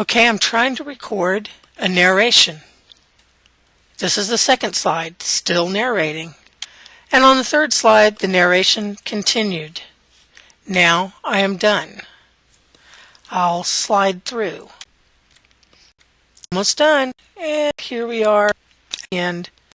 Okay, I'm trying to record a narration. This is the second slide, still narrating. And on the third slide, the narration continued. Now I am done. I'll slide through. Almost done. And here we are. And